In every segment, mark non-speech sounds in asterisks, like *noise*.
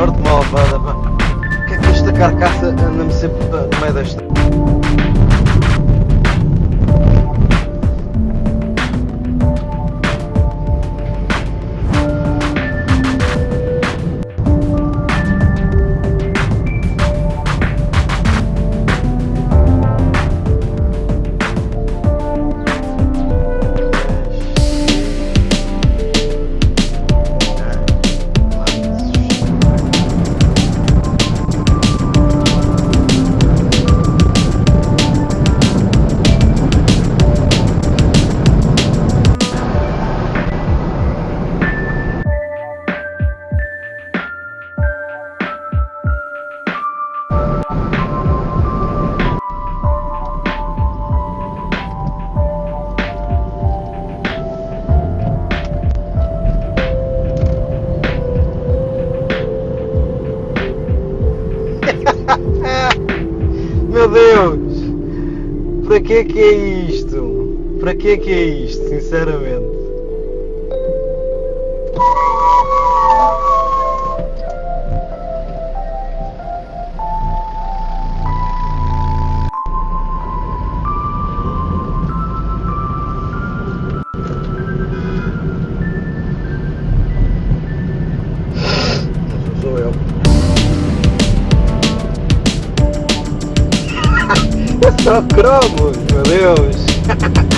Sorte malvada, pá. O que é que esta carcaça anda-me sempre no meio desta? Deus! Para que que é isto? Para que que é isto, sinceramente? Só cromos, meu Deus! *laughs*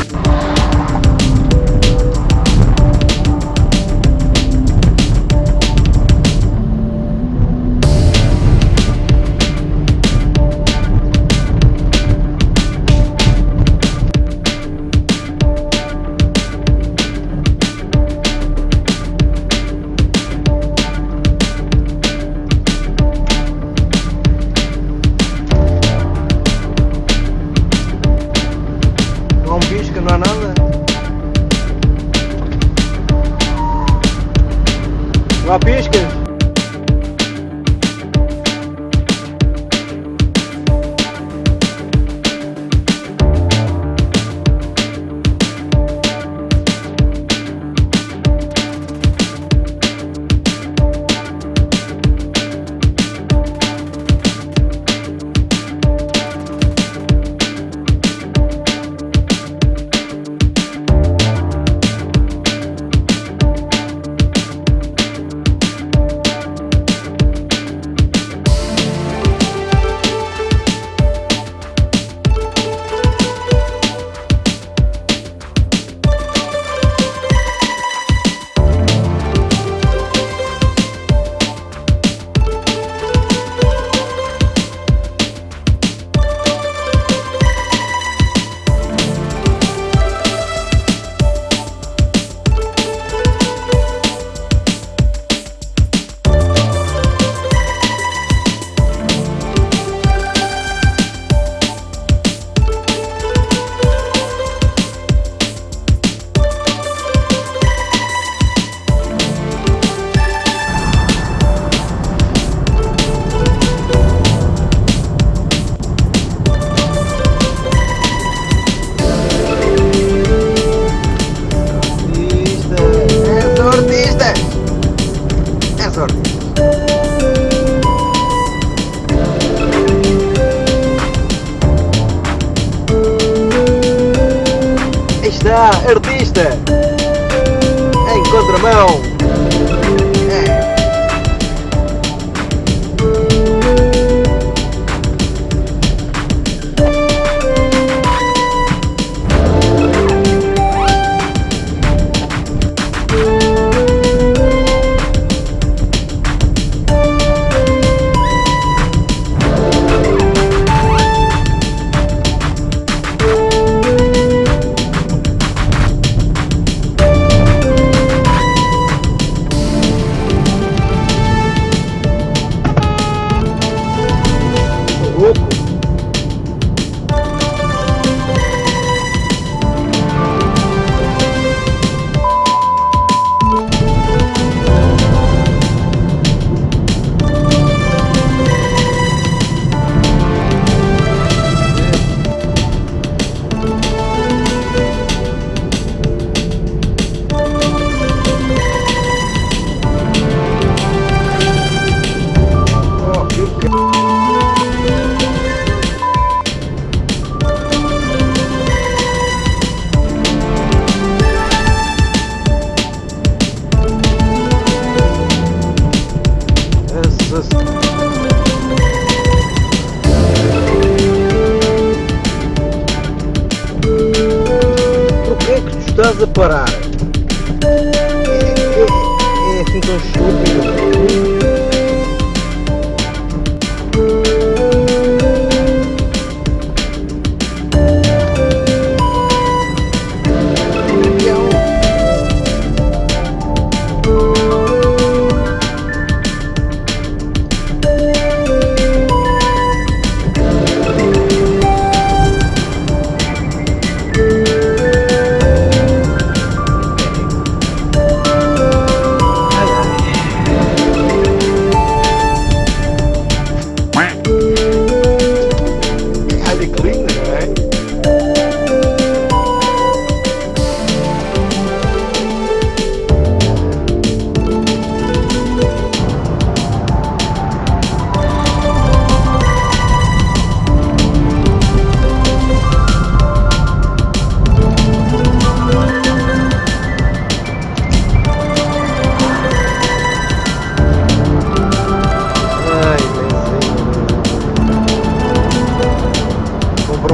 Pisca, não há nada? Não há? Artista! Em contramão! Porquê é que tu estás a parar? É, é, é assim tão estúpido.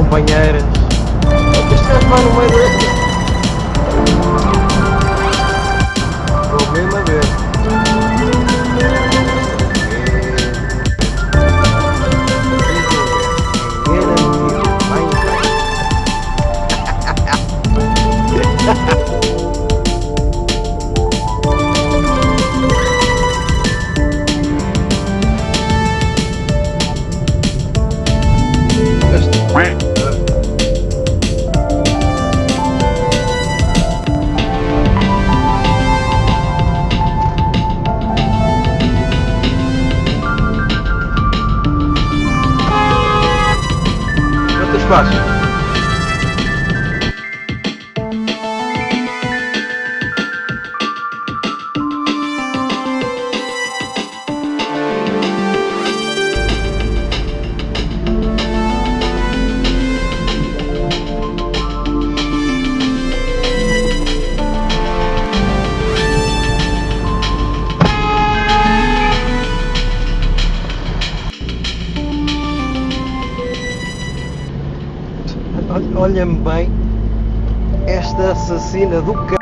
É vai no meio. espacio. Olha-me bem esta assassina do c...